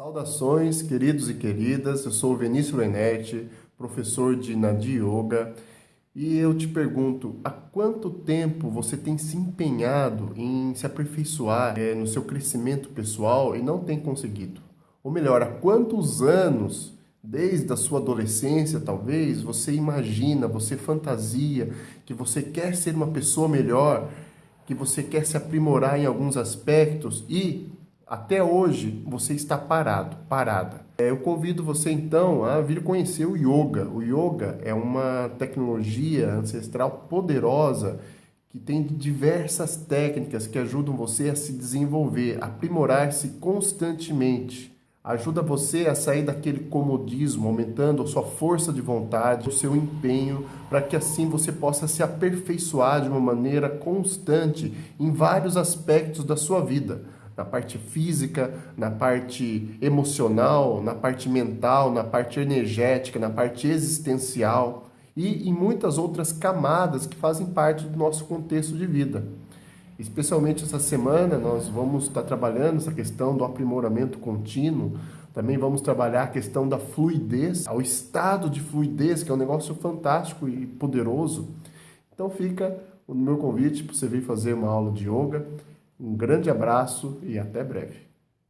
Saudações, queridos e queridas. Eu sou o Vinícius Lenetti, professor de Nadi Yoga, e eu te pergunto, há quanto tempo você tem se empenhado em se aperfeiçoar é, no seu crescimento pessoal e não tem conseguido? Ou melhor, há quantos anos, desde a sua adolescência talvez, você imagina, você fantasia que você quer ser uma pessoa melhor, que você quer se aprimorar em alguns aspectos e até hoje você está parado, parada. É, eu convido você então a vir conhecer o yoga. O yoga é uma tecnologia ancestral poderosa que tem diversas técnicas que ajudam você a se desenvolver, aprimorar-se constantemente. Ajuda você a sair daquele comodismo, aumentando a sua força de vontade, o seu empenho, para que assim você possa se aperfeiçoar de uma maneira constante em vários aspectos da sua vida na parte física, na parte emocional, na parte mental, na parte energética, na parte existencial e em muitas outras camadas que fazem parte do nosso contexto de vida. Especialmente essa semana nós vamos estar trabalhando essa questão do aprimoramento contínuo, também vamos trabalhar a questão da fluidez, ao estado de fluidez, que é um negócio fantástico e poderoso. Então fica o meu convite para você vir fazer uma aula de yoga. Um grande abraço e até breve.